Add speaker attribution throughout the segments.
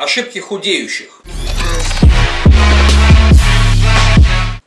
Speaker 1: Ошибки худеющих.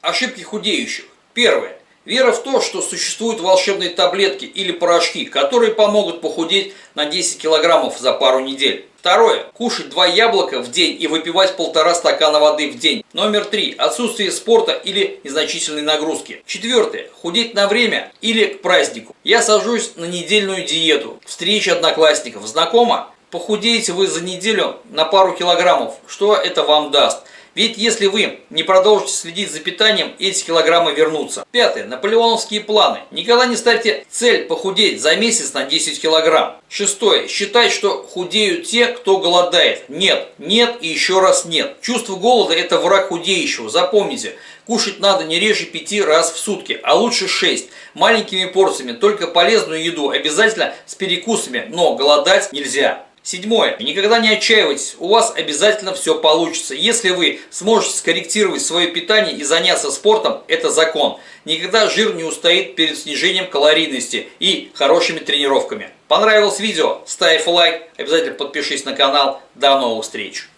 Speaker 1: Ошибки худеющих. Первое. Вера в то, что существуют волшебные таблетки или порошки, которые помогут похудеть на 10 килограммов за пару недель. Второе. Кушать два яблока в день и выпивать полтора стакана воды в день. Номер три. Отсутствие спорта или незначительной нагрузки. Четвертое. Худеть на время или к празднику. Я сажусь на недельную диету. Встреча одноклассников. Знакомо? Похудеете вы за неделю на пару килограммов. Что это вам даст? Ведь если вы не продолжите следить за питанием, эти килограммы вернутся. Пятое. Наполеоновские планы. Никогда не ставьте цель похудеть за месяц на 10 килограмм. Шестое. Считать, что худеют те, кто голодает. Нет, нет и еще раз нет. Чувство голода – это враг худеющего. Запомните, кушать надо не реже 5 раз в сутки, а лучше 6. Маленькими порциями, только полезную еду, обязательно с перекусами, но голодать нельзя. Седьмое. Никогда не отчаивайтесь, у вас обязательно все получится. Если вы сможете скорректировать свое питание и заняться спортом, это закон. Никогда жир не устоит перед снижением калорийности и хорошими тренировками. Понравилось видео? Ставь лайк, обязательно подпишись на канал. До новых встреч!